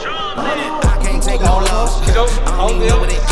I can't take no loss. I don't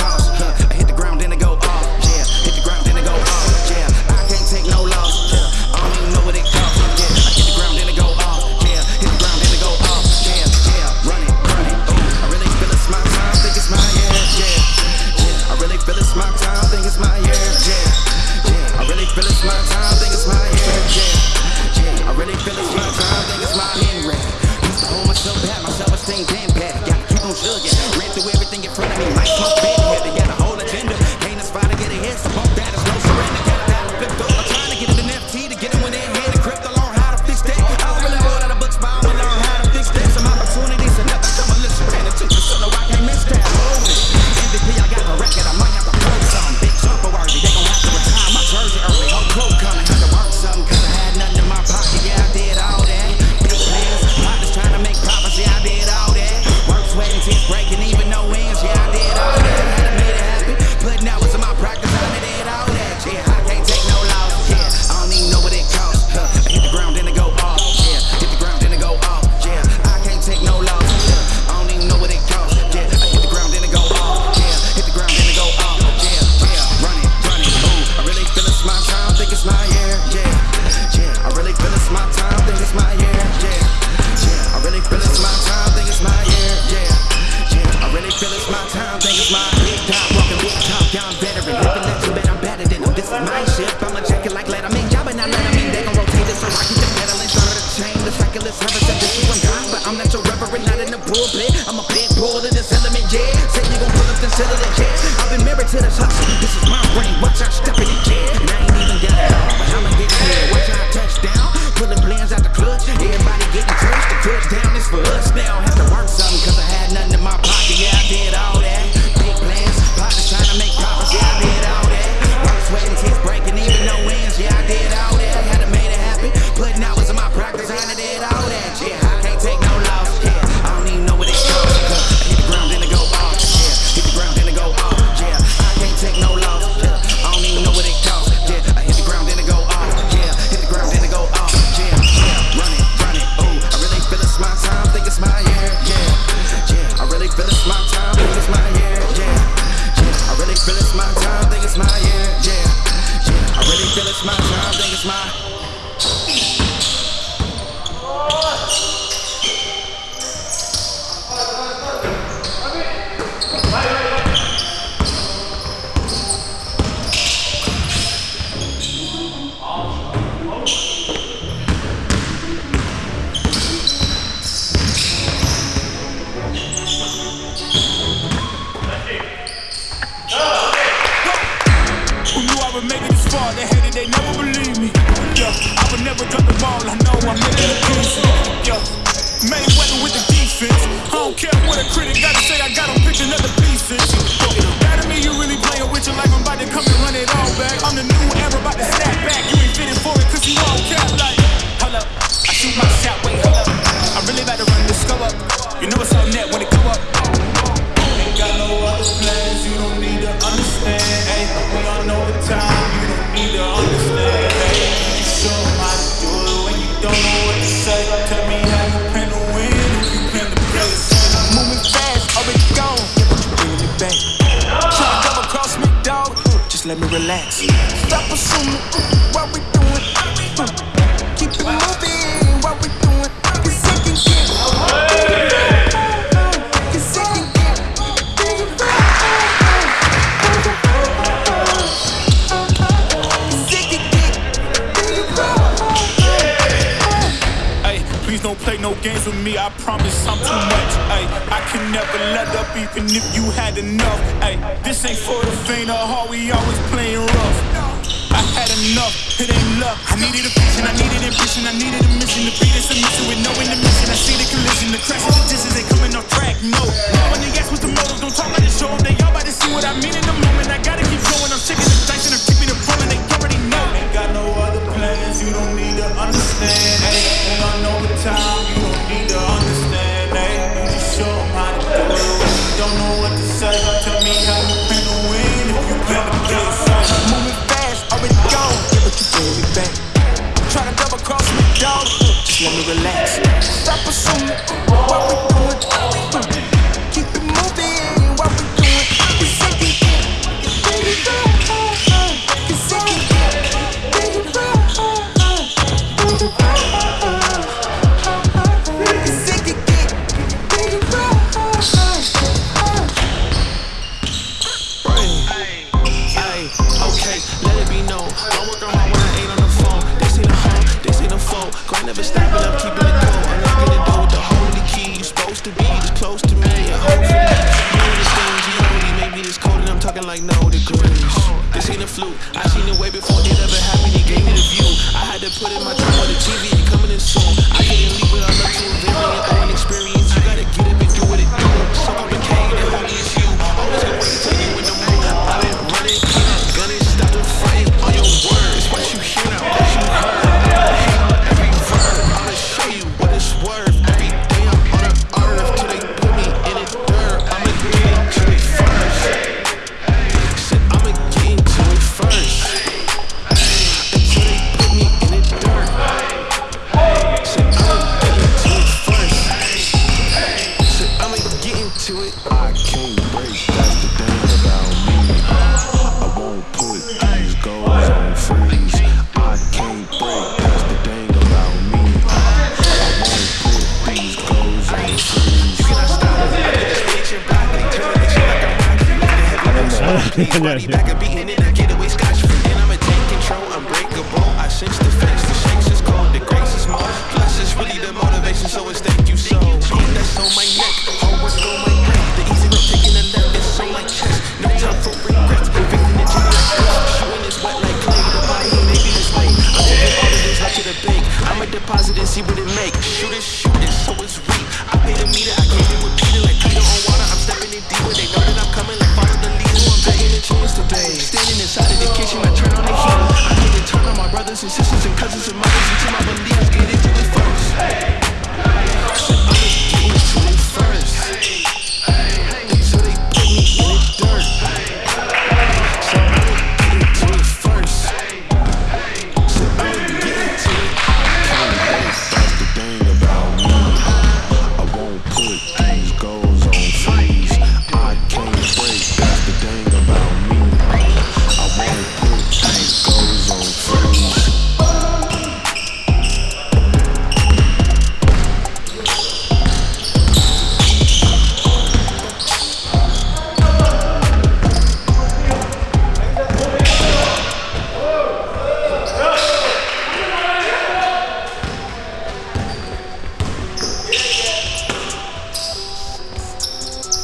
fluke. I seen it way before it ever happened, he gave me the view. I had to put in my time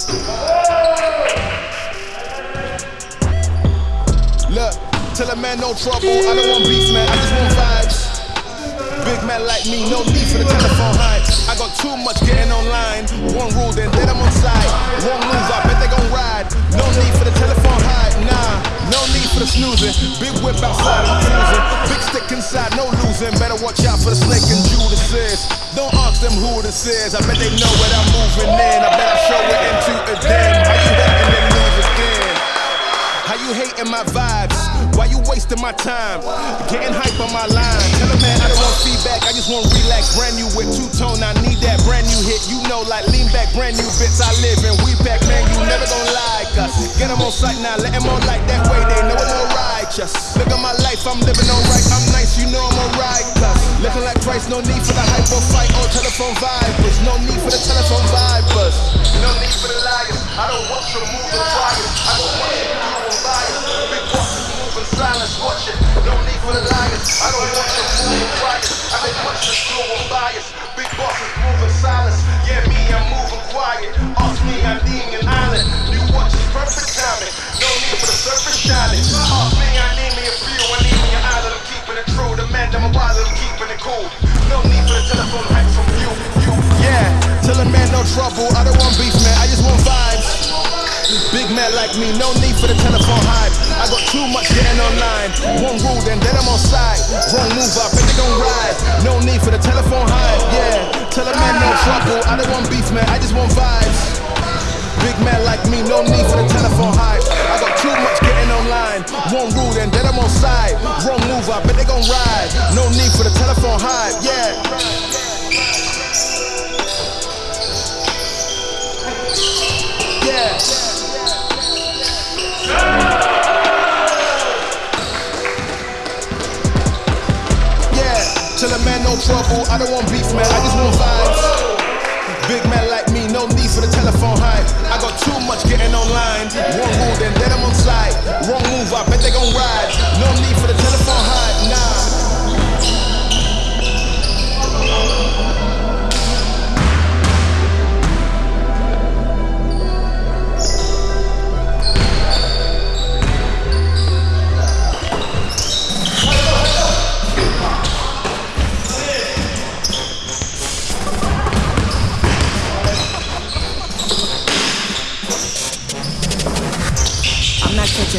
Look, tell a man no trouble. I don't want beef, man. I just want vibes. Big man like me, no need for the telephone hype. I got too much getting online. One rule, then then I'm on side. One move, I bet they gon' ride. No need for the telephone hype, nah. No need for the snoozing. Big whip outside, I'm cruising. Big stick inside, no losing. Better watch out for the snake and Judas. Don't ask them who this is. I bet they know what I'm moving in. I bet I show it into a them. How you hating and leave again? How you hating my vibes? Why you wasting my time? Getting hype on my line. Tell a man I don't want feedback, I just want relax. Brand new with two tone, I need that brand new hit. You know, like lean back, brand new bits I live in. We back, man, you never gonna like us. Get them on sight now, let them on like that way. They know it's all righteous. Look at my life, I'm living alright. I'm nice, you know I'm alright. Looking like Christ, no need for the hype or fight or telephone vibers. No need for the telephone vibers. No need for the liars. I don't want you to move fire. I don't want you to do and bias. Big bosses moving silence, watch it. No need for the liars. I don't want you to move quiet. I don't want you to slow and bias. Big bosses moving silence. Yeah, me, I'm moving quiet. Ask me, I'm being an island. No need for the surface shining. Me, I need me a. I need me. I'm keeping it true. The man, a wild. I'm keeping it cool. No need for the telephone hype yeah. Tell a man no trouble. I don't want beef, man. I just want vibes. Big man like me, no need for the telephone hype. I got too much getting online. One rule, then then I'm on side. Wrong move, I bet they gon' ride. No need for the telephone hype, yeah. Tell a man no trouble. I don't want beef, man. I just want vibes. Big man like me, no need for the telephone hype. I got too much getting online. One rule, then then I'm on side. Wrong move, I bet they gon' ride. No need for the telephone hype, yeah. Yeah. Yeah, tell a man no trouble. I don't want beef, man. I just want vibes. Big man like no need for the telephone hype. I got too much getting online. One rule, then then I'm on side. Wrong move, I bet they gon' ride. No need for the telephone hype, nah.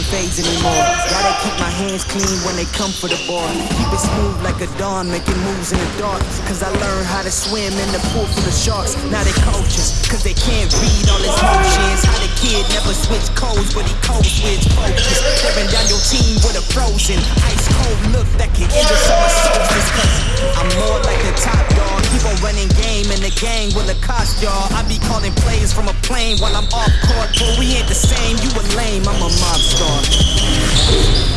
Fades anymore. Keep my hands clean when they come for the ball. Keep it smooth like a dawn, making moves in the dark. Cause I learned how to swim in the pool full of sharks. Now they coaches, cause they can't read all his motions. How the kid never switch codes, but he code switch focus. Tearing down your team with a frozen, ice cold look that can end the summer solstice. Cause I'm more like the top dog. Keep on running game in the gang will accost y'all. I be calling plays from a plane while I'm off court. But we ain't the same, you a lame, I'm a mob star.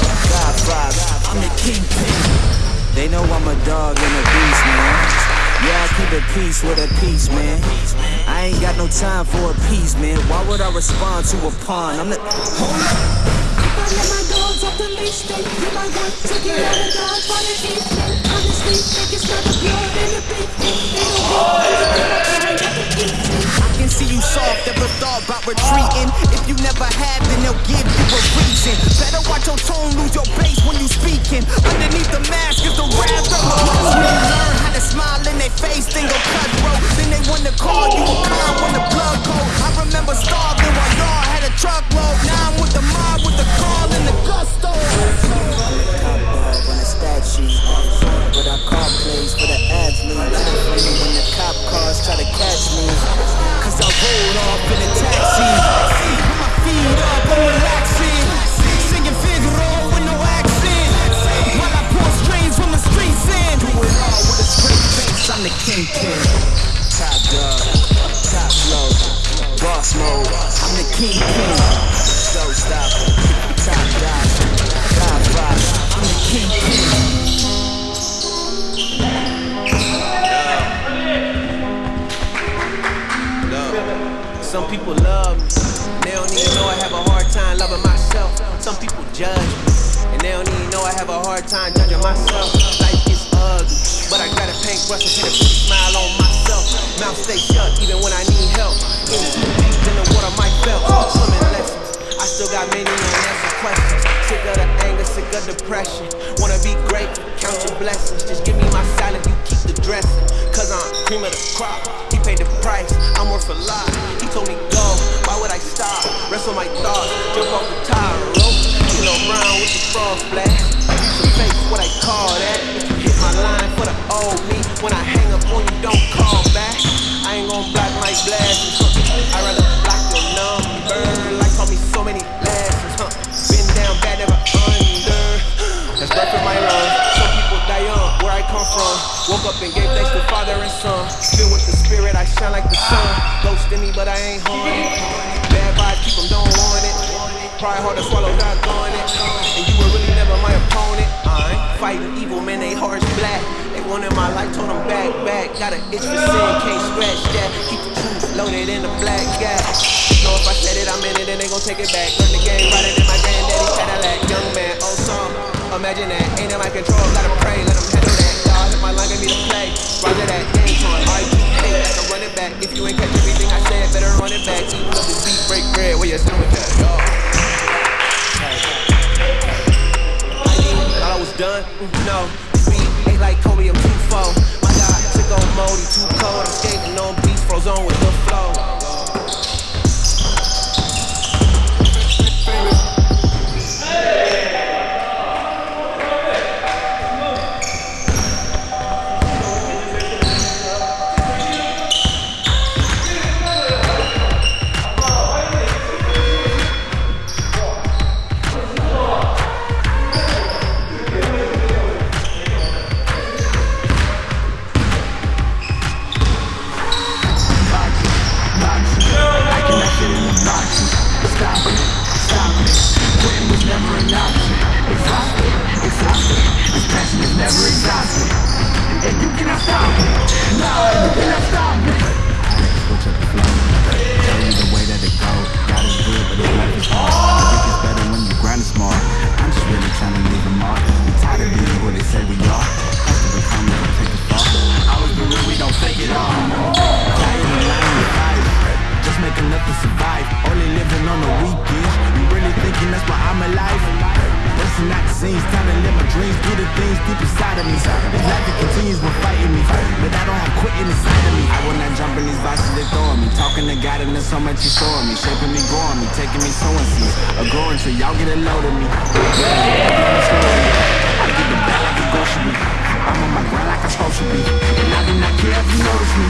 God vibe. I'm the kingpin. They know I'm a dog and a beast, man. Yeah, I keep it peace with a piece, man. I ain't got no time for a piece, man. Why would I respond to a pawn? I'm the. Hold up. If I let my dogs off the leash, they do my work to get out of dodge by the evening. Honestly, think it's not the blood in the beef. They don't want anything I carry at see you soft, ever thought about retreating. If you never have, then they'll give you a reason. Better watch your tone, lose your base when you speaking. Underneath the mask is the wrath of a. Learn how to smile in their face, then go cutthroat. Then they want to call you a clown when the blood cold. I remember starving while y'all had a truckload. Now I'm with the mob, with the call and the gusto. Top dog on call plays for the. When the cop cars try to catch me. Cause I rolled off in a taxi. Feet up, I'm relaxing. Singing with no accent. While I from the streets in. Do it all with a straight face, I'm the kingpin. Top dog, top flow, boss mode. I'm the kingpin. Showstopper, top. I'm the kingpin. Some people love me, they don't even know I have a hard time loving myself. Some people judge me, and they don't even know I have a hard time judging myself. Life is ugly, but I got a paintbrush and paint a smile on myself. Mouth stay shut even when I need help. In too deep in the water, my felt. Swimming lessons. I still got many unanswered questions. Sick of the anger, sick of depression. Wanna be great, count your blessings. Just give me my silence, you keep the dressing. Cause I'm cream of the crop. Paid the price, I'm worth a lot. He told me go, why would I stop? Rest on my thoughts, jump off the tire rope. Kilo brown with the frost blast. Use your face, what I call that. Hit my line for the old me, when I hang up on you, don't call back. I ain't gon' block my blast. I'd rather block your number. Like taught me so many lessons, huh? Been down bad, never under. That's breath in my lungs. Some people die young, where I come from. Woke up and gave thanks to Father and Son. Filled with the Spirit, I shine like the sun. Ghost in me, but I ain't haunted. Bad vibes, keep 'em, don't want it. Pride hard to swallow, not going it. And you were really never my opponent. I ain't fighting evil, man, they hearts black. They wanted my life, told them back, back. Got an itch for sin, can't scratch that. Keep the truth loaded in the black gap. Know if I said it, I'm in it, then they gon' take it back. Learn the game, riding in my granddaddy's Cadillac. Young man, oh, old song. Imagine that, ain't in my control, gotta pray, let them my line, get me to play. Roger that, game time, R.E.P. like I'm running back. If you ain't catch everything I said, better run it back. Even if this beat break bread, where you with that, y'all. Thought I was done? Mm, No. Beat ain't like Kobe, I'm too full. My God, sick on he too cold. I'm skating on beats, froze on with the flow. survive. Only living on the weekends You really thinking that's why I'm alive? Busting out the scenes, time to live my dreams. Do the things deep inside of me. This life it continues, we're fighting me. But I don't have quitting inside of me. I will not jump in these boxes they throw at me. Talking to God and there's so much he's showing me. Shaping me, growing me, taking me sowing seeds. A growing tree, y'all get a load of me. I get the back like a grocery. I'm on my grind like I'm supposed to be. And I care if notice me.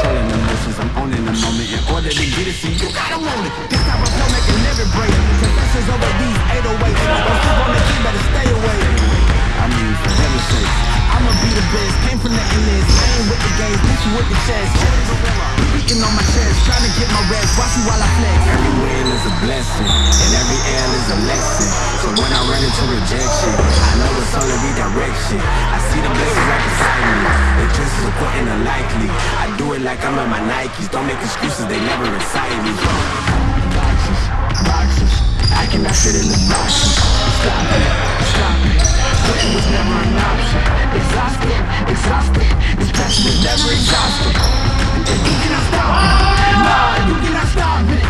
order to get it, so you gotta want it. This type of flow making every break. Confessions over these 808s. Don't sleep on the beat, better stay away. I mean, for heaven's sake. I'ma be the best. Came from the endless. I ain't with the games, bitch, you with the chess. Beating on my chest, trying to get my rest. Watch me while I flex. Every win is a blessing, and every L is a lesson. So when I run into rejection, I know it's only redirection. I see the blessings right beside me. The chances are quite unlikely. I do it like I'm in my Nikes. Don't make excuses, they never excite me. Boxes, boxes. I cannot fit in the boxes. Stop it, stop it. It was never an option Exhausted, exhausted This passion is never exhausted And you cannot stop me? No, you cannot stop me?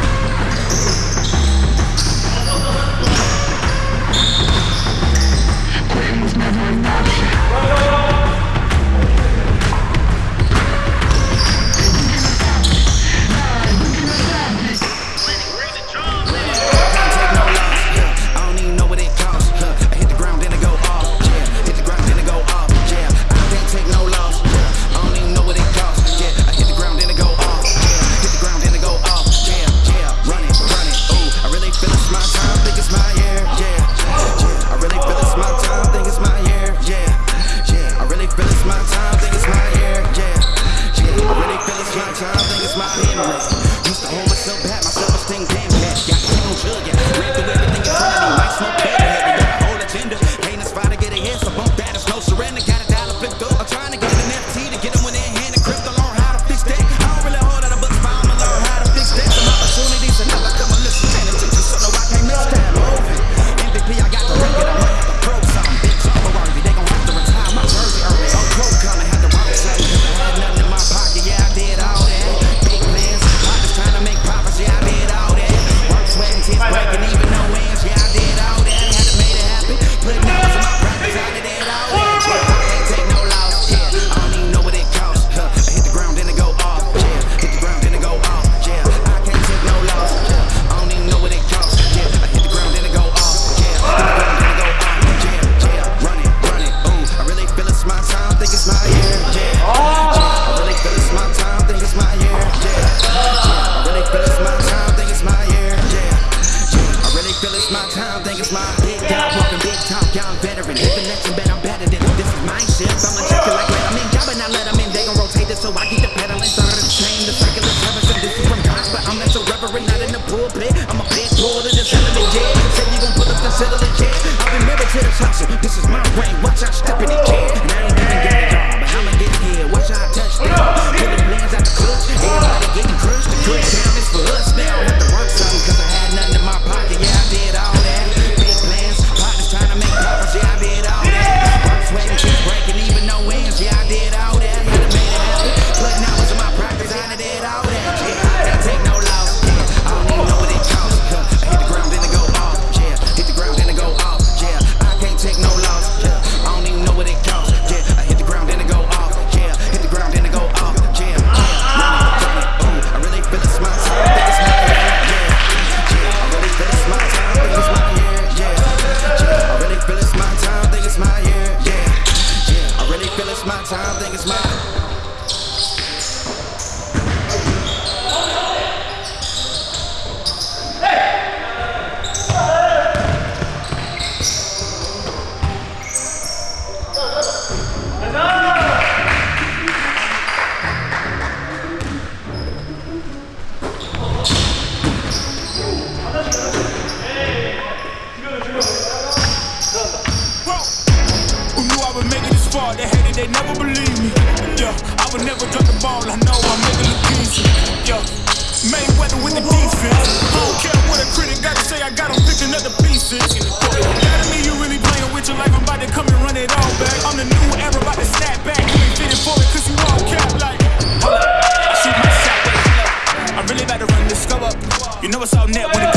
run it all back. I'm the new era, about to snap back. You ain't fitting for it, cause you all cap like. Hold up, I shoot my shot, wait, I really about to run this go up. You know it's all net when it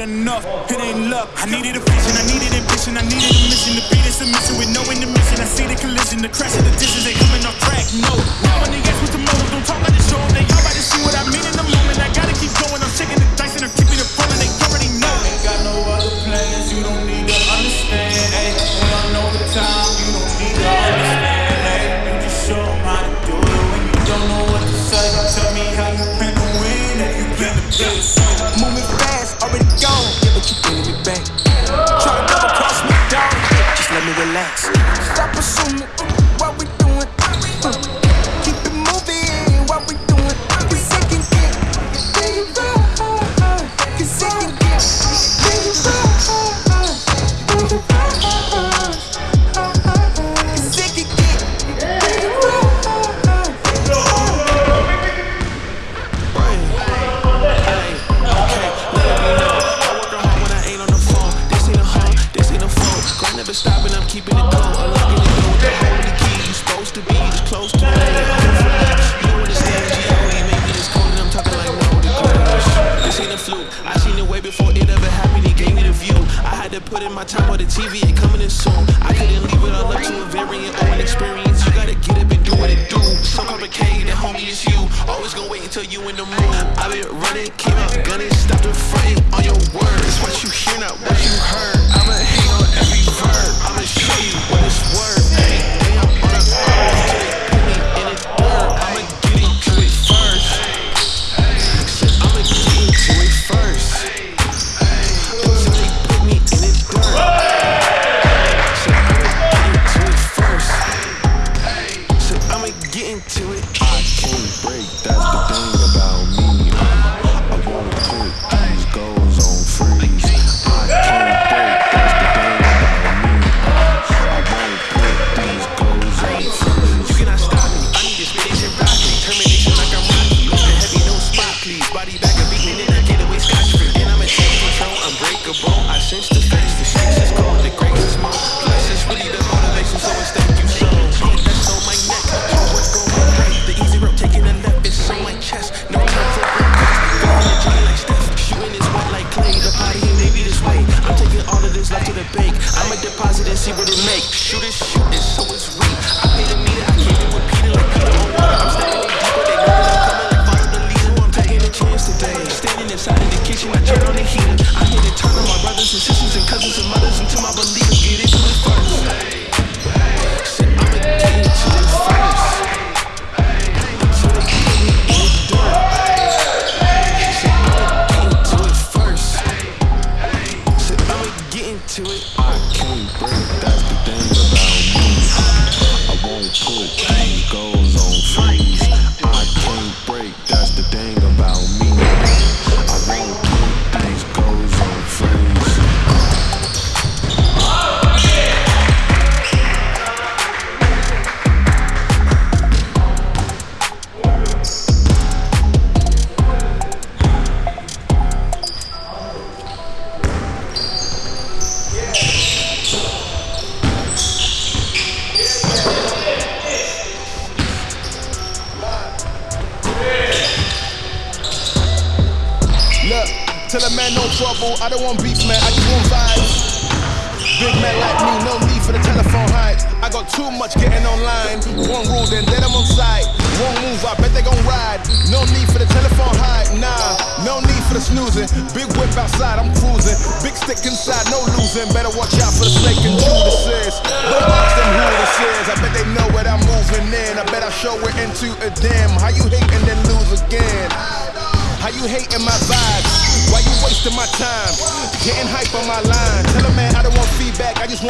had enough, it ain't luck. I needed a vision, I needed ambition, I needed a mission to beat a mission with no intermission. I see the collision, the crash of the dishes, they coming off track. No, now I need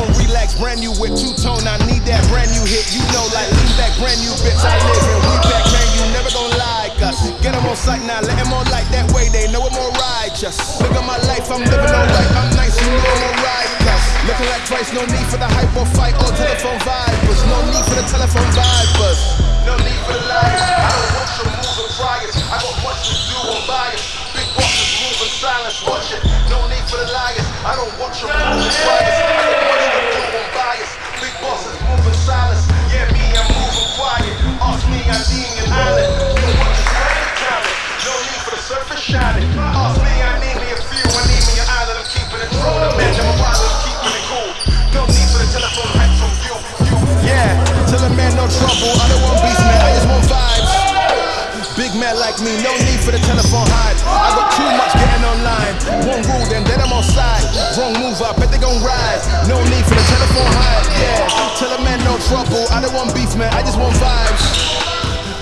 I relax. Brand new with two tone, I need that brand new hit. You know, like lean back, brand new bitch. I live in we back, man. You never gonna like us. Get them on sight now, let them on like that way. They know I'm more righteous. Look at my life, I'm living alright. I'm nice, you know I'm alright. Looking like twice, no need for the hype or fight or telephone vibers. No need for the telephone vibers. No need for the liars. I don't want your moves or priors. I got much to do, I'm biased. Big bosses move in silence, watch it. No need for the liars. I don't want your moves or priors. Yeah, me, I'm moving quiet. Ask me, I need an island. You. No need for the surface shining. Ask me, I need me a few. I need me an island. I'm keeping it true. The man, I'm a wild, I'm keeping it cool. No need for the telephone you. Yeah, tell a man no trouble. I don't want beats, man. Man like me, no need for the telephone hype. I got too much getting online. One rule, then then I'm on side. Wrong move, I bet they gon' ride. No need for the telephone hype. Yeah, tell a man no trouble. I don't want beef, man. I just want vibes.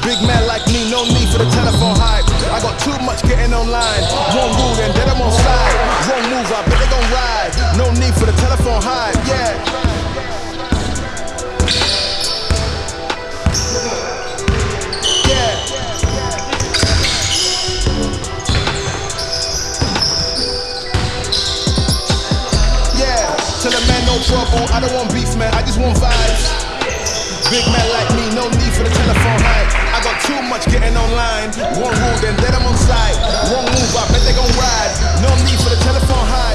Big man like me, no need for the telephone hype. I got too much getting online. Wrong rule, then then I'm on side. Wrong move, I bet they gon' ride. No need for the telephone hype. Yeah. No trouble. I don't want beef, man. I just want vibes. Big man like me, no need for the telephone hype. I got too much getting online. One rule, then then I'm on side. Wrong move, I bet they gon' ride. No need for the telephone hype,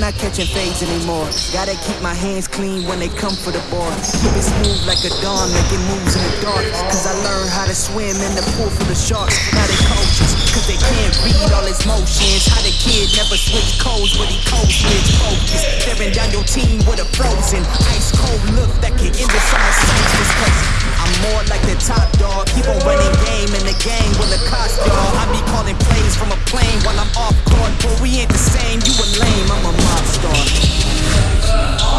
I'm not catching fades anymore. Gotta keep my hands clean when they come for the ball. Keep it smooth like a dawn, making moves in the dark. Cause I learned how to swim in the pool full of sharks. Now they they can't read all his motions. How the kid never switch codes, but he code switch focus. Staring down your team with a frozen, ice cold look that can end the summer solstice. Cause I'm more like the top dog. Keep on running game in the game with a cost y'all. I be calling plays from a plane while I'm off court. But we ain't the same, you a lame, I'm a mob star.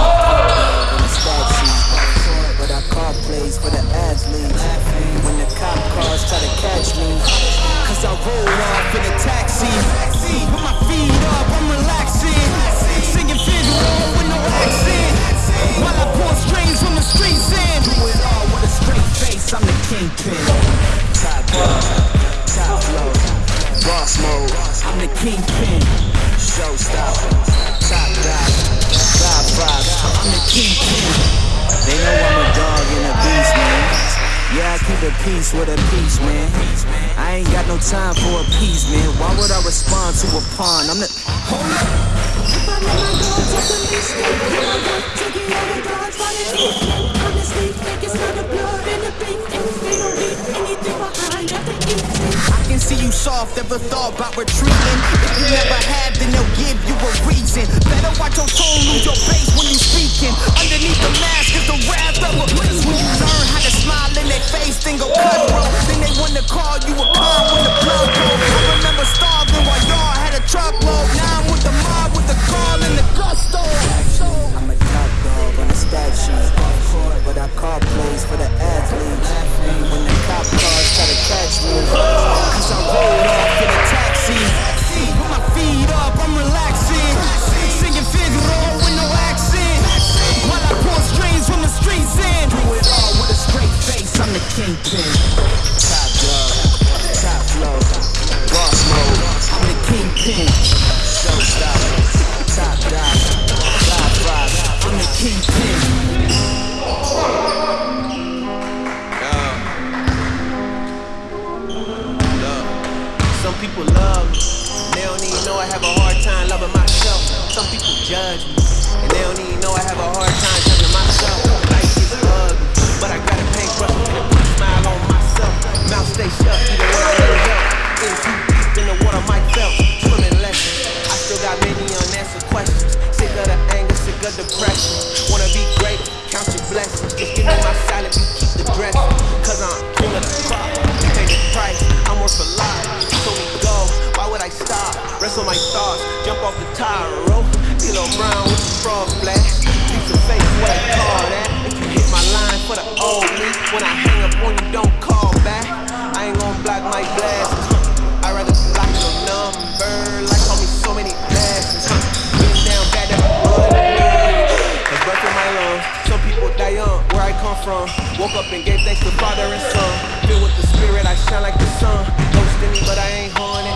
up and gave thanks to Father and Son. Filled with the Spirit, I shine like the sun. Roasting me, but I ain't haunted.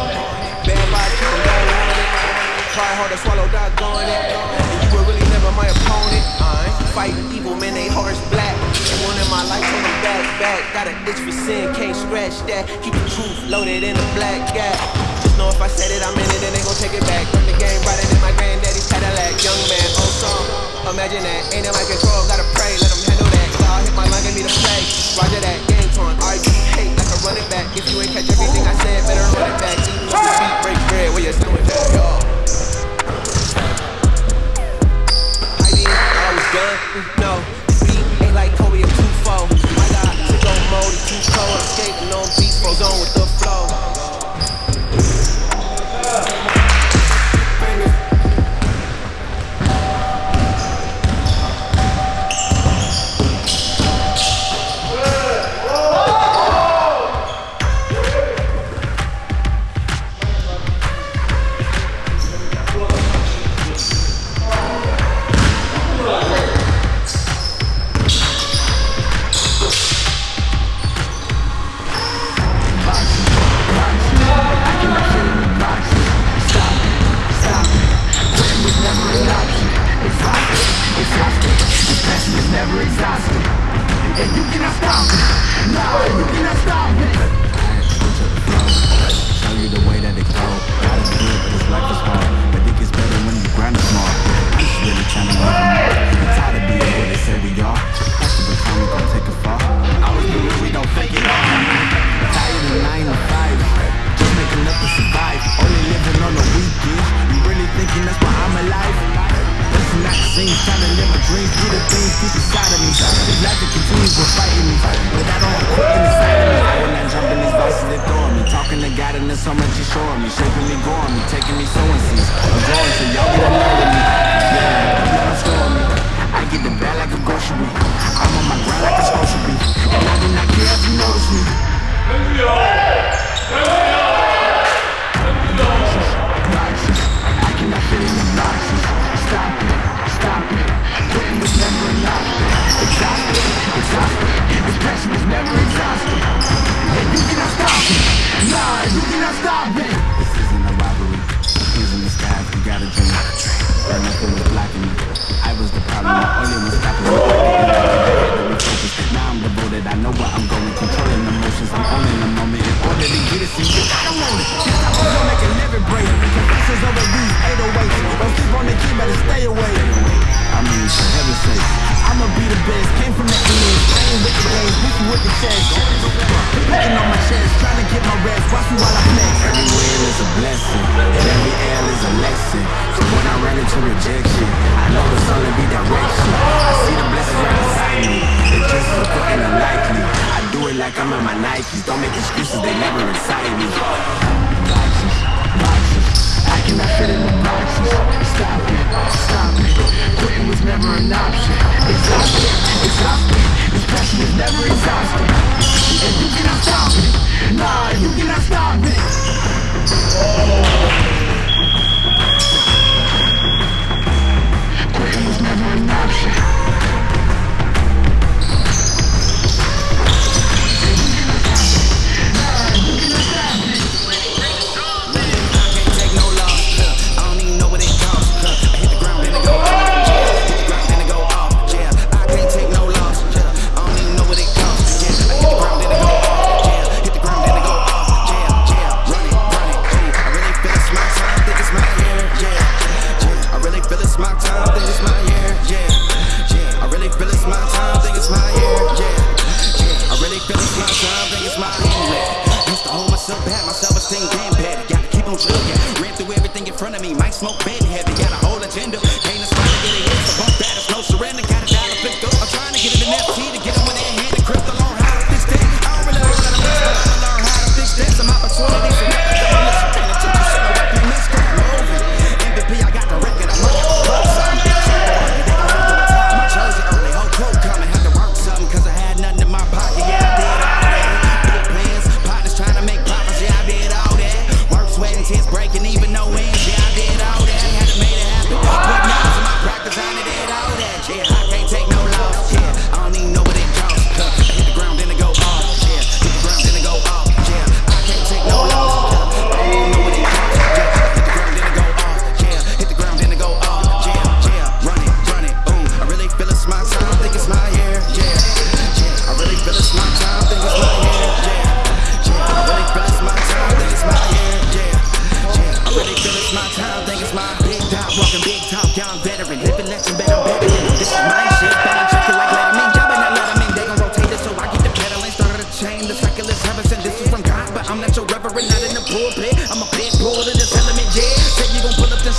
Bad vibes, keep them down on it. Try hard to swallow, doggone it. And you were really never my opponent. I ain't fighting evil, man, they hearts black. One in my life, on them back, back. Got a itch for sin, can't scratch that. Keep the truth loaded in a black gap. Just know if I said it, I'm in it, and they gon' take it back. Run the game, riding in my granddaddy's Cadillac. Young man, old song, imagine that. Ain't in my control, gotta pray, let them handle I hit my line and meet a flag. Roger that, game time. I do hate like a running back. If you ain't catch everything I said, better run it back. Eat the beat, break bread, What you doing that, y'all. I mean, I was done, no. Beat ain't like Kobe, at two four. I got to go mode, too cold. I'm skating on beats, froze on with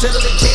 Settle the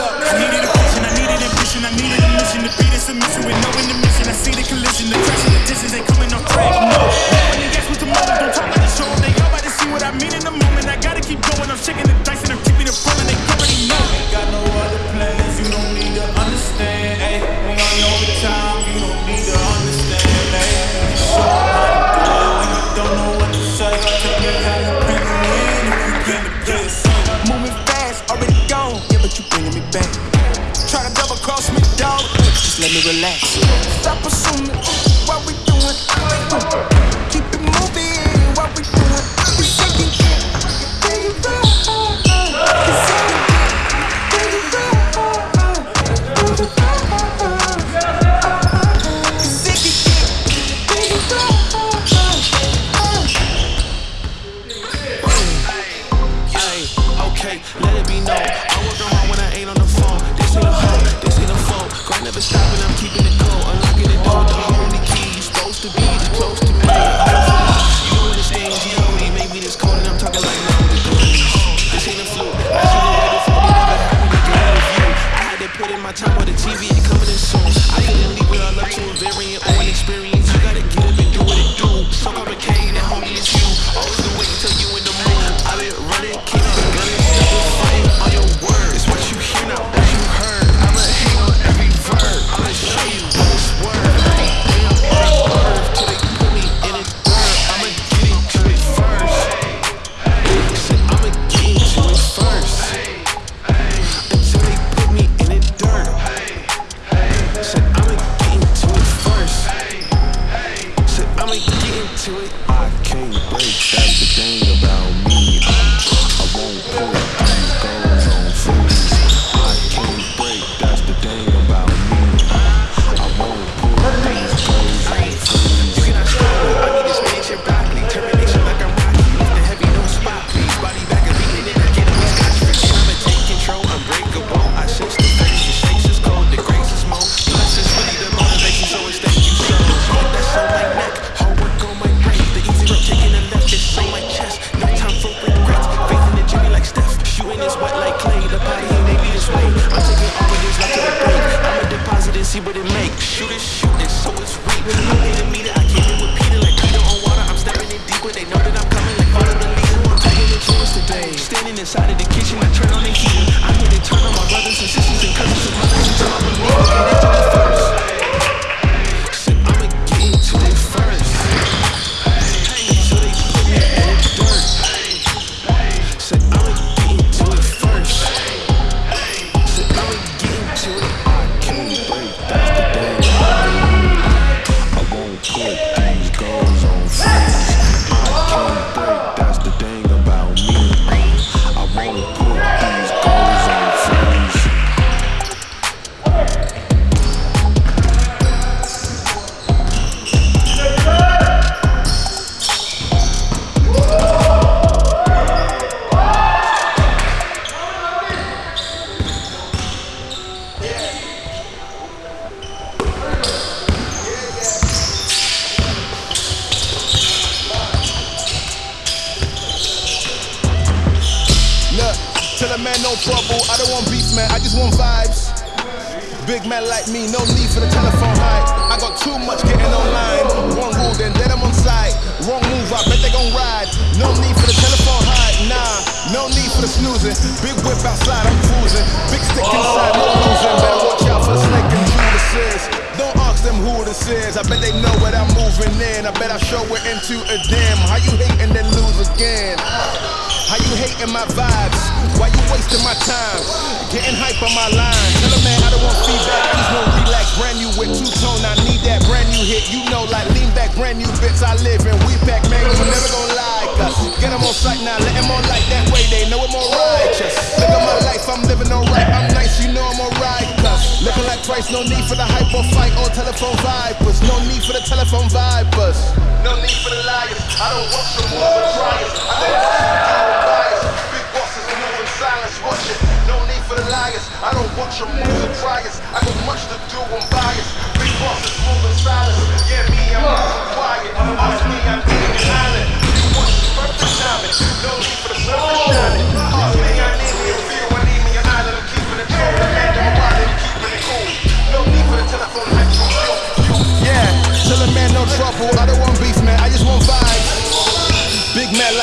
luck. I needed a vision, I needed ambition, I needed a mission to beat a submission with no intermission. I see the collision, the crash and the distance ain't coming off track. No.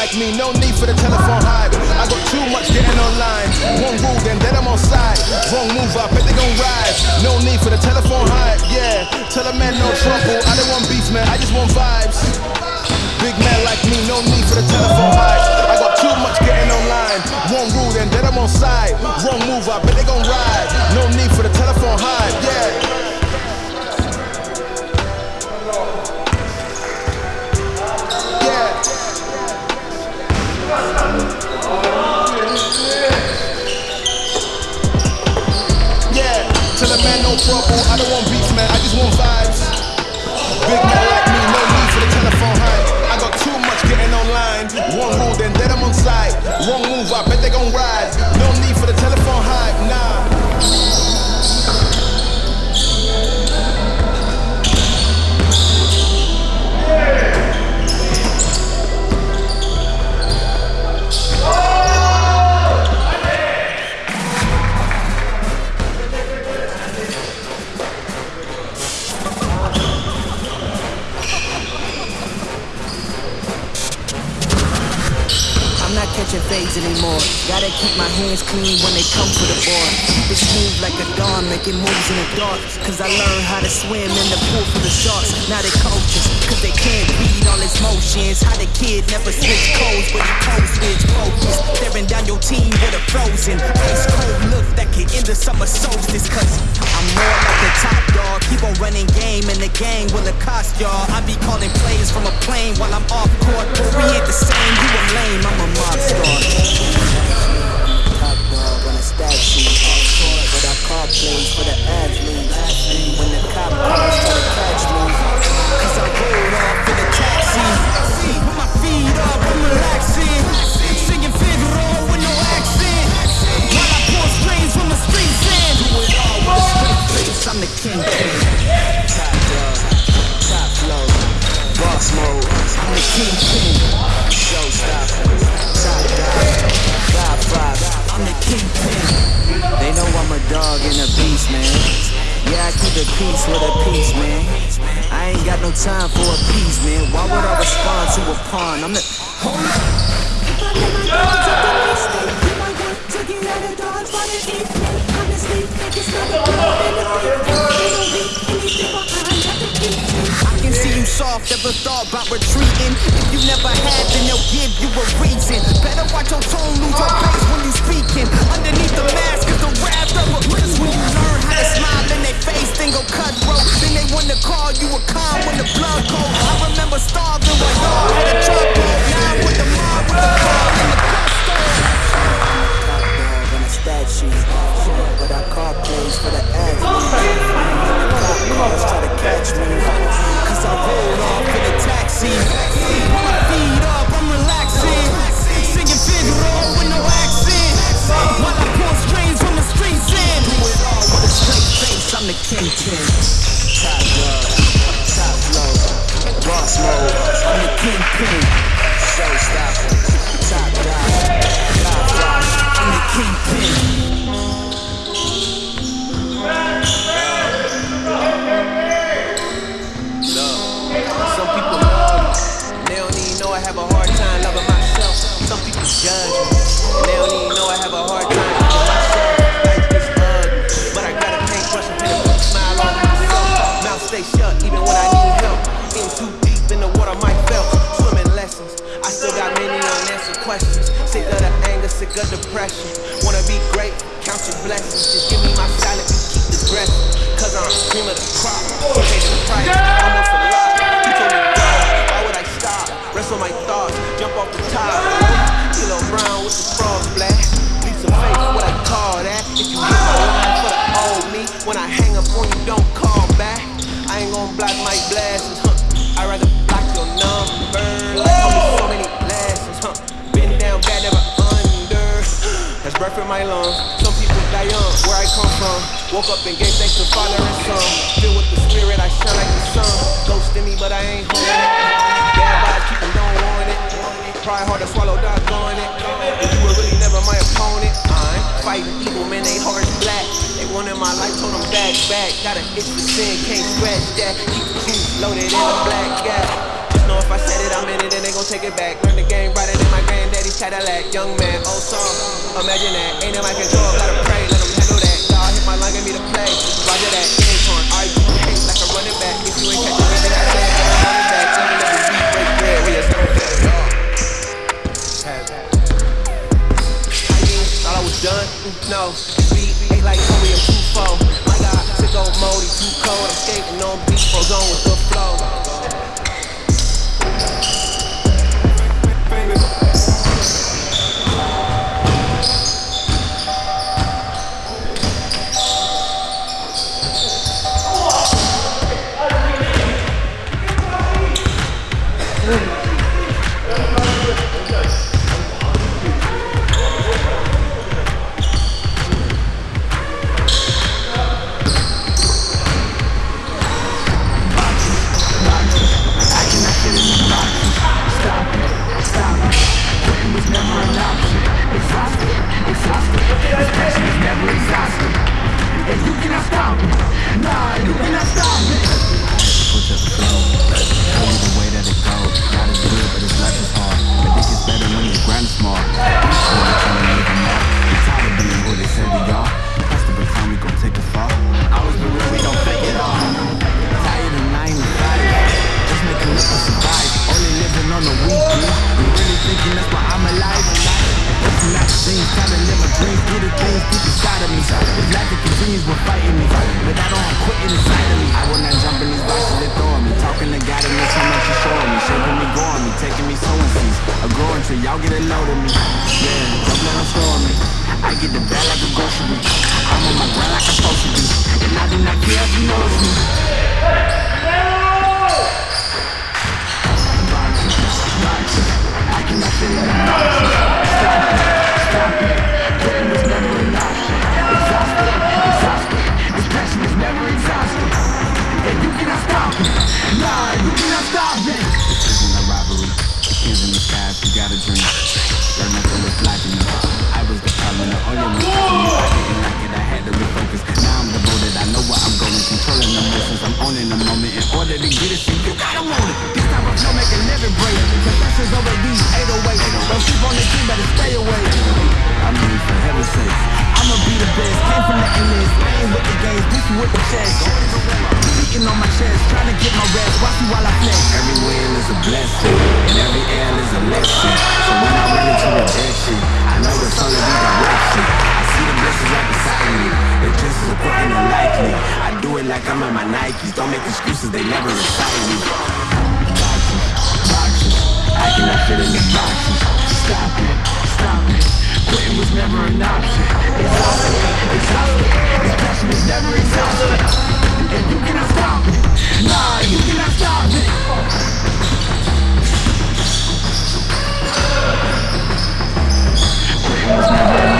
like me, no need for the telephone hype. I got too much getting online. One rule, then then I'm on side. Wrong move, I bet they gon' rise. No need for the telephone hype, yeah. Tell a man no trouble. I don't want beef, man. I just want vibes. Big man like me, no need for the telephone hype. I got too much getting online. One rule, then then I'm on side. Wrong move, I bet they gon' ride. No need for the telephone hype, yeah. trouble. I don't want beats, man. I just want vibes. Big man. Fades anymore. Gotta keep my hands clean when they come for the board. Keep it smooth like a dawn, making moves in the dark. Cause I learned how to swim in the pool for the sharks. Now they coaches, cause they can't read all his motions. How the kid never switch codes, but he cold switch focus. Staring down your team with a frozen ice cold look that can end the summer solstice. Cause more like the top dog. Keep on running game and the gang will it cost y'all. I be calling plays from a plane while I'm off court. But we ain't the same, you a lame, I'm a mob star. Top dog on a stat sheet. But I call plays for the athletes. When the cop try to catch me. Cause I rolled off in a taxi. I'm the king. Top dog, top flow, boss mode. I'm the kingpin. Showstopper, top dog, Godfather. I'm the kingpin. They know I'm a dog and a beast, man. Yeah, I keep the peace with a peace, man. I ain't got no time for a piece, man. Why would I respond to a pawn? I'm the. Hold up. If soft, ever thought about retreating. If you never had, then they'll give you a reason. Better watch your tone, lose your face when you're speaking. Underneath the mask is the wrath of a That's when you learn how to smile in their face, then go cutthroat. Then they wanna call you a con when the blood cold. I remember starving while y'all had a roll. Now with the mob, with the car and the gusto. Sheet. But I call plays for the athletes. Cop cars try to catch me. Cause I rolled off in a taxi. Put my feet up, I'm relaxing. Singing Figaro with no accent. While I pour strains from the streets in. Do it all with a straight face, I'm the kingpin. Top dog, top flow, boss mode. I'm the kingpin. Showstopper, top dog. I'm the kingpin. Some people love me, and they don't even know I have a hard time loving myself. Some people judge me, and they don't even know I have a hard time depression. Wanna be great, count your blessings. Just give me my silence and keep the dressing. Cause I'm cream of the crop. Pay the price, almost a lot. He told me, go, why would I stop? Rest on my thoughts, jump off the top. Kilo Brown with the frog blast. Leave some face, what I call that. If you hit my line for the old me, when I hang up on you, don't call back. I ain't gon' block my blessings, huh? I'd rather block your number. Like, breath in my lungs. Some people die young, where I come from. Woke up and gave thanks to Father and Son. Filled with the Spirit, I shine like the sun. Ghosting me, but I ain't holding it. Bad vibes, keep 'em don't want it. Try hard to swallow, doggone it. If you were really never my opponent, I'm fighting evil, man, they hearts black. They wanted my life, told them back, back. Got an itch for sin, can't scratch that. Keep the loaded in a black gap. Just know if I said it, I meant it, and they gon' take it back. Learn the game brighter than my granddaddy's Cadillac. Young man, old song, imagine that. Ain't in my control, gotta pray, let them handle that. God hit my line, give me the play. Roger that, it like I'm in my Nikes. Don't make excuses, they never excite me. Boxes, boxes I cannot fit in the boxes. Stop it, stop it. Quitting was never an option. Exhausted, This passion is never exhausted. And you cannot stop it. You cannot stop it.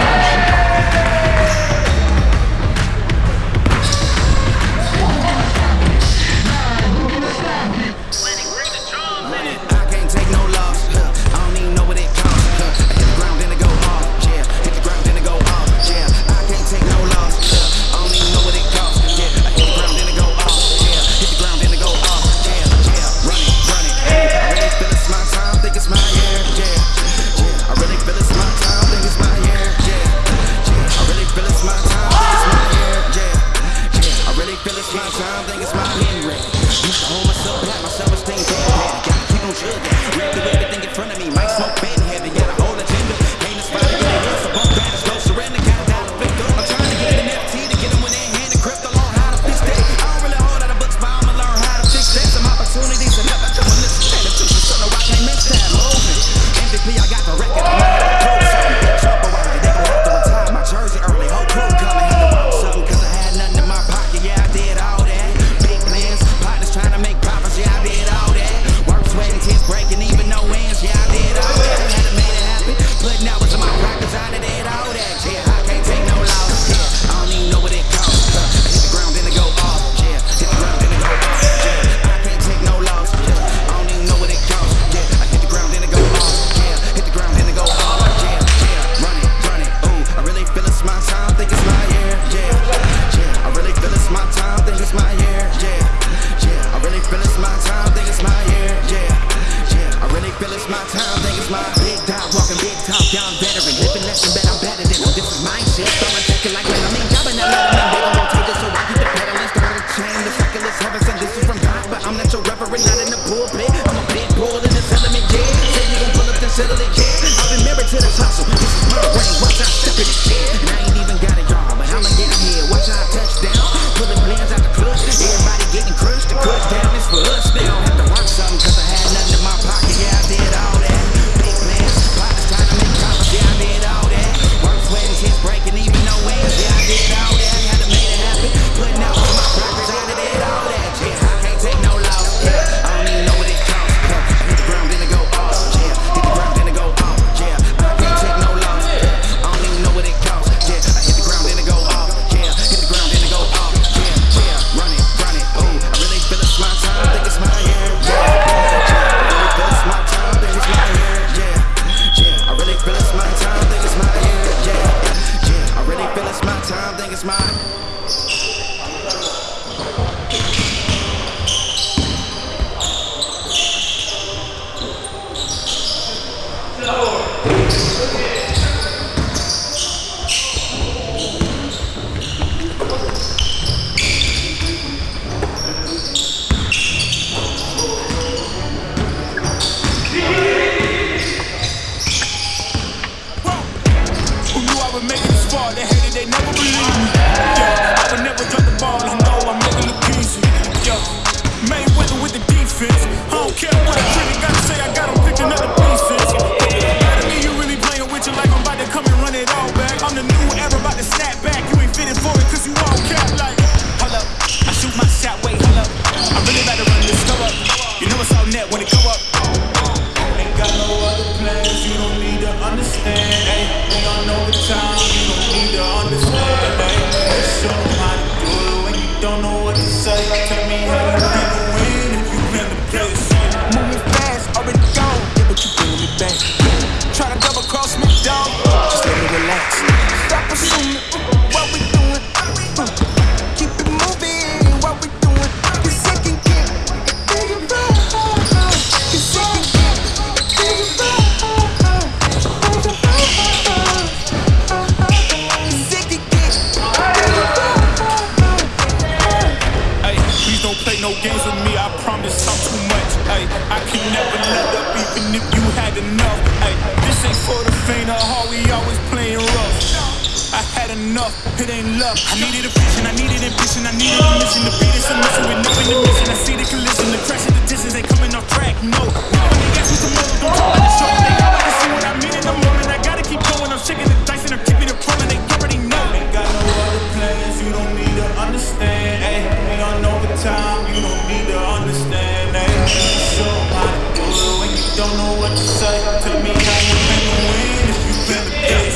understand that you do it when you don't know what to say. Tell me how you can win if you been a dead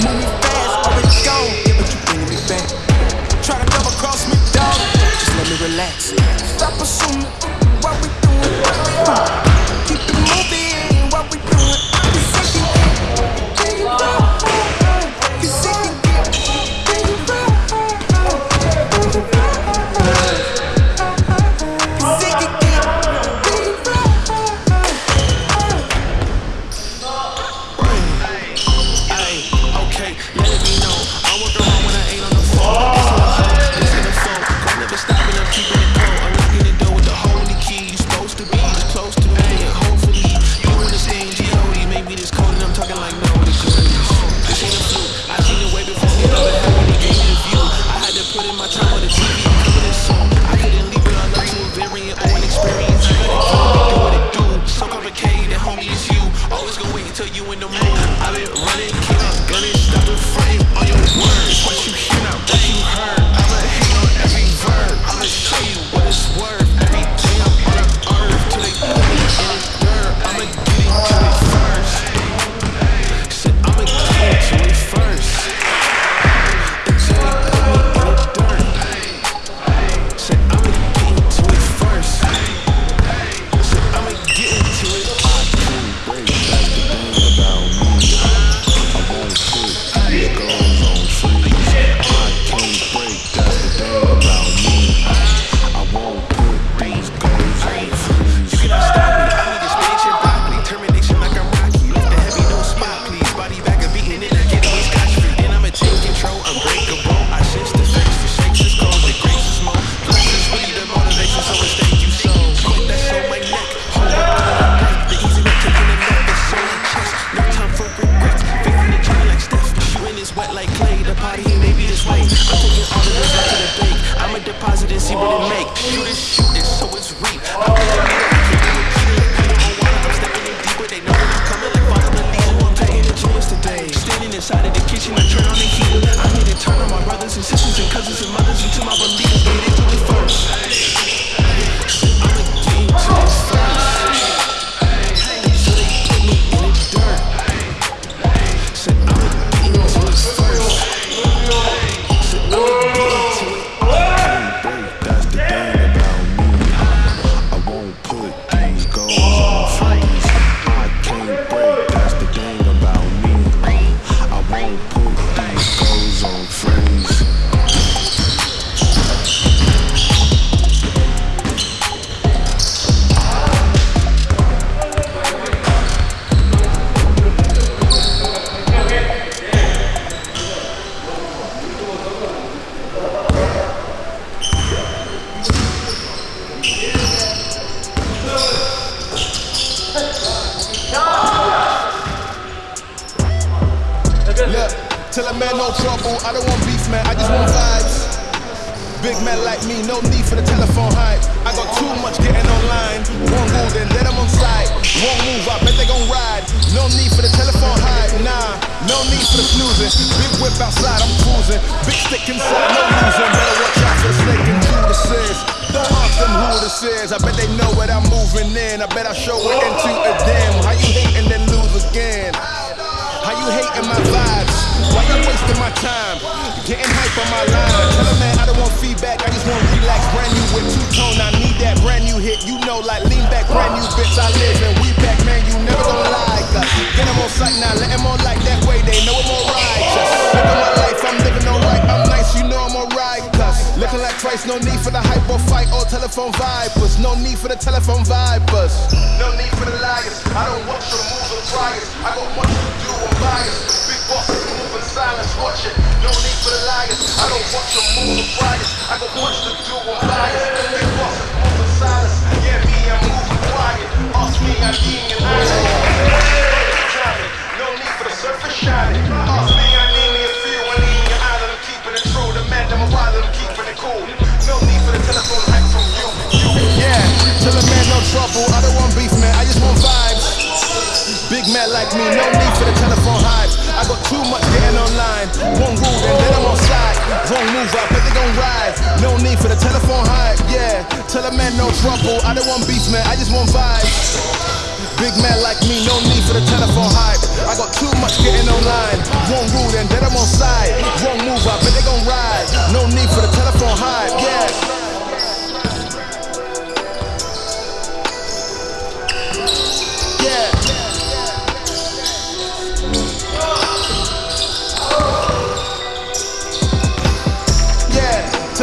Move fast, already gone, yeah, but you bring me back. Try to double cross me, dog. Just let me relax. Stop assuming what we doing.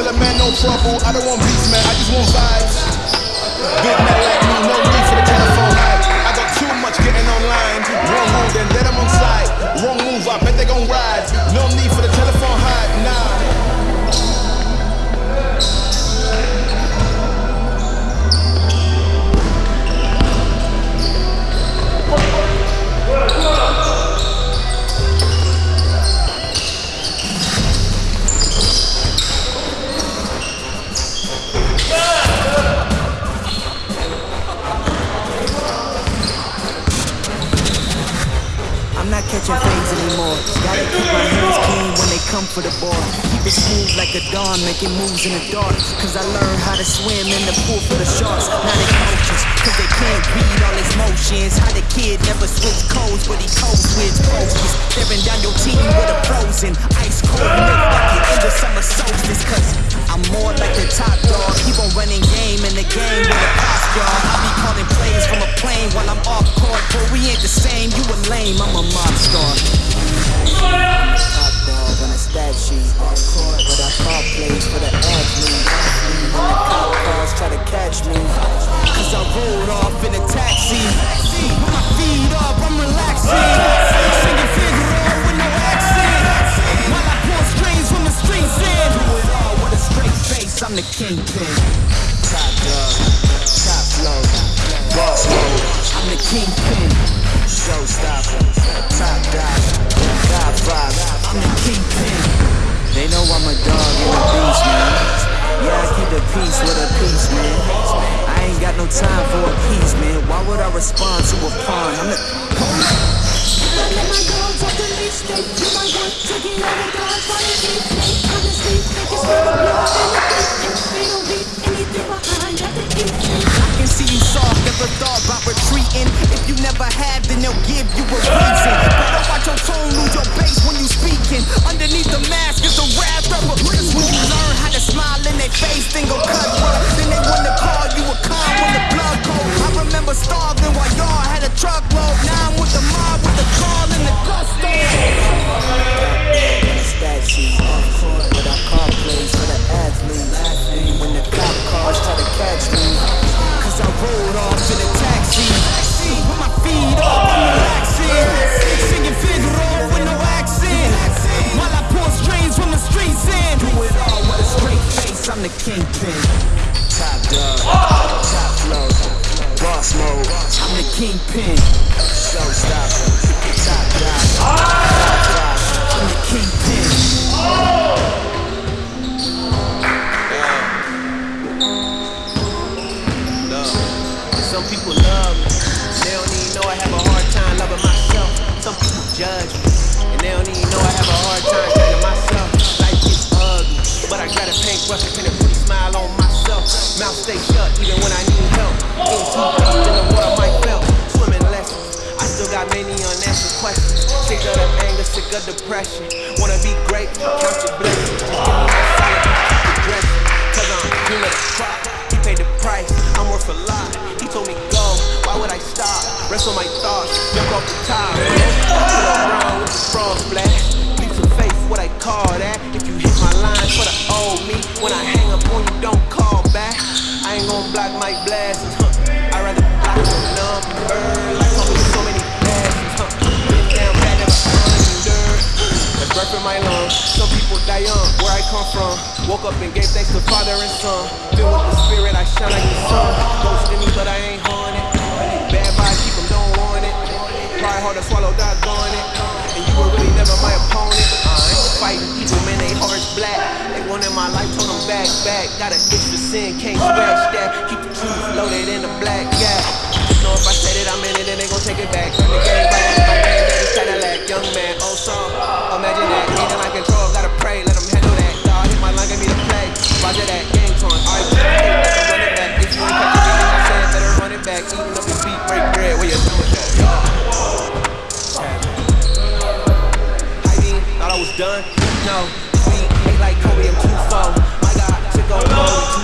Tell a man no trouble, I don't want beats, man, I just want vibes. Big man like me, no need for the telephone hype. I got too much getting online. Wrong move, then then I'm on side. Wrong anymore. Gotta keep my hands clean when they come for the ball. Keep it smooth like a dawn, making moves in the dark. Cause I learned how to swim in the pool for the sharks. Now they coaches, cause they can't read all his motions. How the kid never switch codes, but he codes switch focus. Staring down your team with a frozen ice cold milk like it in the summer solstice. Cause I'm more like the top dog. Keep on running game in the game with a pop dog. I be calling plays from a plane while I'm off court. But we ain't the same, you a lame, I'm a mob star. Top dog on a stat sheet. Off court, but I call plays for. When the try to catch me. Cause I rolled off in a taxi. With my feet up, I'm relaxing. Singing with no accent. While I from the. Do it all with a straight face, I'm the kingpin. Top dog, top boss mode. I'm the kingpin. Showstopper, top dog, five. I'm the kingpin. They know I'm a dog and a beast, man. Yeah, I keep the peace with a peace, man. I ain't got no time for a piece, man. Why would I respond to a pawn? I'm the Honestly, can smell the blood in the beef They don't leave anything behind at the see you soft, never thought about retreating. If you never have, then they'll give you a reason. Better watch your tone, lose your bass when you speaking. Underneath the mask is the wrath of a prince. When you learn how to smile in their face, then go cutthroat. Then they wanna call you a con when the blood cold. I remember starving while y'all had a truckload. Now I'm with the mob, with the call and the gusto. Stat sheet, off court, but I the. When the cop cars try to catch me, feet up, I'm relaxing. Singing Figaro with no accent. While I pull strings from the streets in. Do it all with a straight face, I'm the kingpin. Top dog, ah! top flow, boss mode. I'm the kingpin. Showstopper, top dog, ah! Mouth stay shut even when I need help. Getting too deep in the water might felt. Swimming lessons, I still got many unanswered questions. Sick of the anger, sick of depression. Wanna be great, count your blessings. Just give me that solid, it. Cause I'm of the crop. He paid the price, I'm worth a lot. He told me go, why would I stop? Rest on my thoughts, jump off the top. Pull around with the frog splash. Leap faith, what I call that. If you hit my line for the old me, when I hang up on you, don't back. I ain't gon' block my blessings, huh? I'd rather block your number. Like told me so many blessings, huh? Been down bad, never under. That's breath in my lungs. Some people die young, where I come from. Woke up and gave thanks to Father and Son. Filled with the Spirit, I shine like the sun. Ghost in me, but I ain't haunted. Bad vibes, keep 'em, don't want it. Pride hard to swallow, doggone it. And you were really never my opponent fighting people, man, they hearts black. They wanted my life, told them back, back. Got an itch for sin, can't scratch that. Keep the truth loaded in the black gap. Know if I said it, I'm in it, then they gon' take it back. Turn the game back, my man, that is Cadillac. Young man, oh, old song, imagine that. Ain't my control, gotta pray, let them handle that. Dog, hit my line, give me the play. Roger that, game torn, alright. go, go.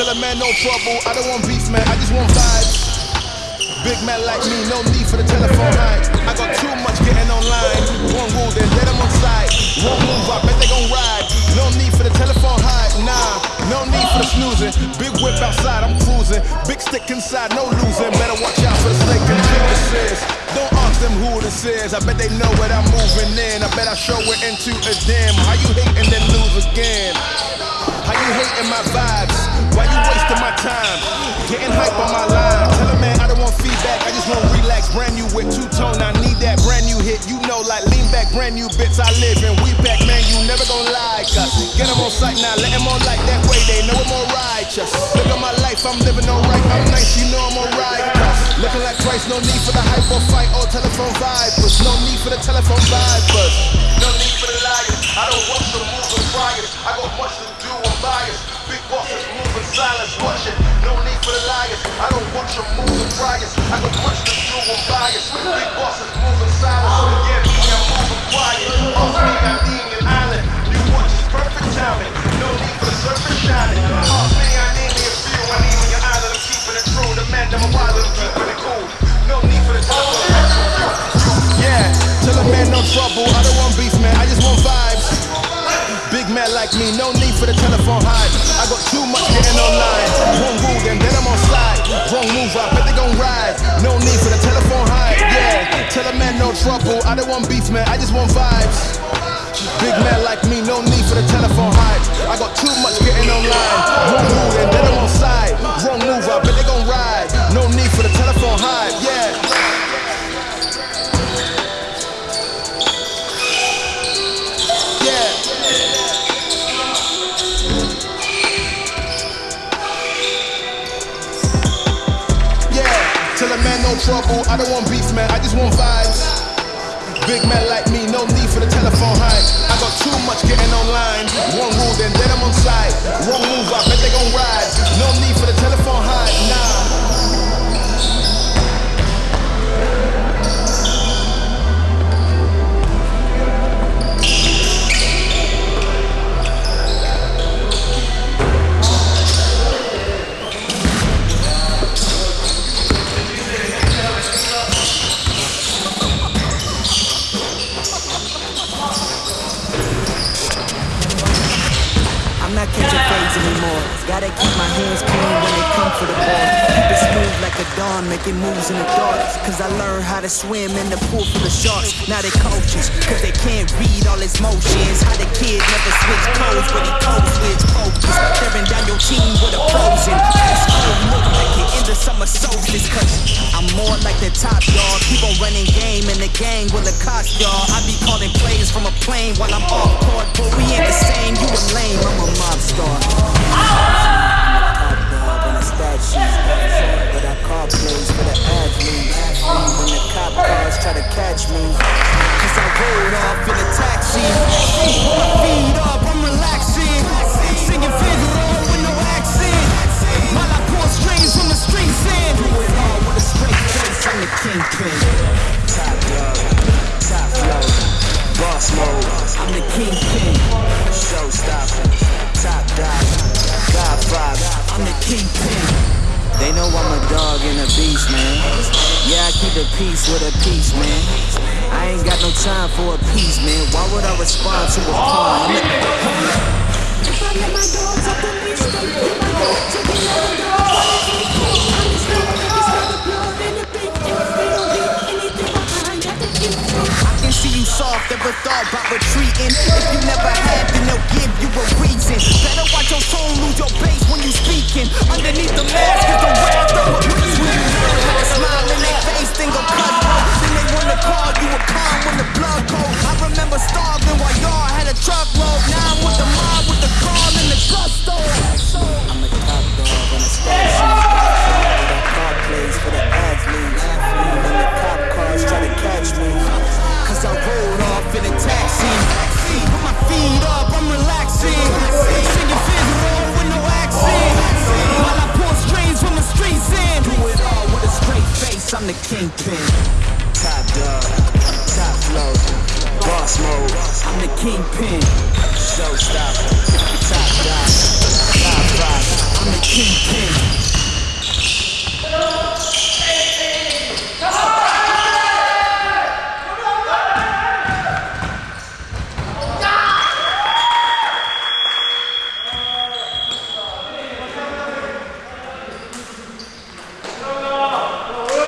Tell a man no trouble. I don't want beef, man. I just want vibes. Big man like me, no need for the telephone line. I got too much getting online. One rule, then let them on side. One move, I bet they gon' ride. No need for the telephone high, nah. No need for the snoozing. Big whip outside, I'm cruising. Big stick inside, no losing. Better watch out for the snake and this is. Don't ask them who this is. I bet they know what I'm moving in. I bet I show it into a dim. How you hating then lose again? How you hating my vibes? Why you wasting my time? Getting hype on my line. Tell a man I don't want feedback. I just want relax. Brand new with two tone. I need that brand new hit. You know, like lean back, brand new bits I live in. We back, man. You never gonna like us. Get them on sight now. Let them on like that way. They know I'm righteous. Look at my life. I'm living alright. I'm nice. You know I'm alright. Looking like Christ. No need for the hype or fight or telephone vipers. No need for the telephone vipers. No need for the liars. I don't want some moving fires. I got much silence. It. No need for the liars. I don't want your moving fires. I got much to do. I'm biased. Big bosses moving silence. Yeah, me, I'm moving quiet. Off me, I'm eating an island. You watch is perfect timing. No need for the surface shining. Off me, I need me a few. I need me an island. I'm keeping it true. The man, I'm a wild. I'm keeping it cool. No need for the telephone. Yeah, tell a man no trouble. I don't want beef, man. I just want vibes. Like me, no need for the telephone hype. I got too much getting online. One rule, then then I'm on side. Wrong move, I bet they gon' ride. No need for the telephone hype. Yeah, tell a man no trouble. I don't want beef, man. I just want vibes. Big man like me, no need for the telephone hype. I got too much getting online. One rule, and then I'm on side. Wrong move, I bet they gon' ride. No need for the telephone hype. Yeah. No trouble. I don't want beef, man. I just want vibes. Big man like me, no need for the telephone hype. I got too much getting online. One rule, then then I'm on side. Wrong move, I bet they gon' ride. No need for the telephone hype, Gotta keep my hands clean when they come for the ball. Keep it smooth like a dawn, making moves in the dark. Cause I learned how to swim in the pool full of sharks. Now they coaches, cause they can't read all his motions. How the kid never switch codes, but he codes with focus. Staring down your team with a frozen. Ice cold look like you're in the summer solstice. Cause I'm more like the top dog. Keep on running game in the gang with a cost, y'all. I be calling plays from a plane while I'm off court. But we ain't the same, you a lame, I'm a mob star. Kingpin. Showstopper, top dog, Godfather, I'm the kingpin. They know I'm a dog and a beast, man. Yeah, I keep the peace with a peace, man. I ain't got no time for a piece, man. Why would I respond to a oh, pawn? If I let my dogs off the leash, they be my dog. Taking all soft, ever thought about retreating. If you never have, then they'll give you a reason. Better watch your tone, lose your base when you speaking. Underneath the mask is the wrath of a. When you learn how to smile in their face, then go cut Then they wanna call you a con when the blood cold. I remember starving while y'all had a truckload. Now I'm with the mob, with the call and the gusto. I'm a top dog on a call plays for the athletes. When the cop cars try to catch me. Cause I rolled off in a taxi. Put my feet up, I'm relaxing. Singing Fizz with no accent. While I pull strings from the streets in. Do it all with a straight face, I'm the kingpin. Top dog, top flow. Boss mode, I'm the kingpin. Showstopper, top dog, top five. I'm the kingpin.